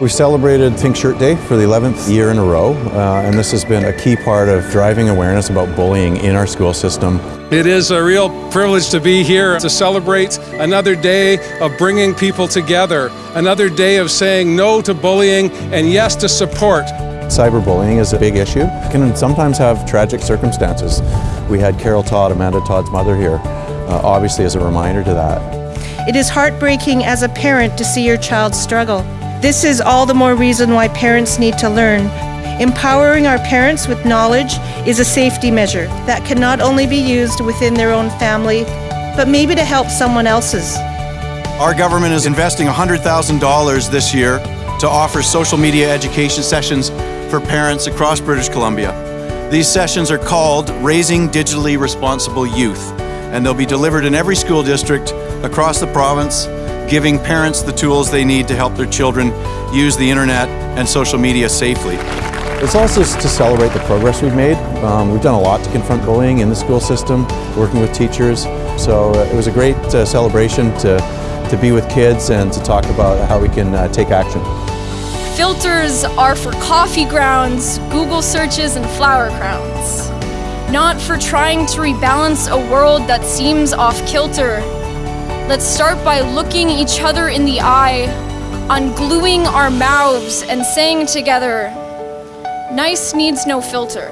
We've celebrated Pink Shirt Day for the 11th year in a row, uh, and this has been a key part of driving awareness about bullying in our school system. It is a real privilege to be here to celebrate another day of bringing people together, another day of saying no to bullying and yes to support. Cyberbullying is a big issue. It can sometimes have tragic circumstances. We had Carol Todd, Amanda Todd's mother here, uh, obviously as a reminder to that. It is heartbreaking as a parent to see your child struggle. This is all the more reason why parents need to learn. Empowering our parents with knowledge is a safety measure that can not only be used within their own family, but maybe to help someone else's. Our government is investing $100,000 this year to offer social media education sessions for parents across British Columbia. These sessions are called Raising Digitally Responsible Youth, and they'll be delivered in every school district across the province giving parents the tools they need to help their children use the internet and social media safely. It's also to celebrate the progress we've made. Um, we've done a lot to confront bullying in the school system, working with teachers. So uh, it was a great uh, celebration to, to be with kids and to talk about how we can uh, take action. Filters are for coffee grounds, Google searches, and flower crowns. Not for trying to rebalance a world that seems off kilter Let's start by looking each other in the eye, ungluing our mouths and saying together, nice needs no filter.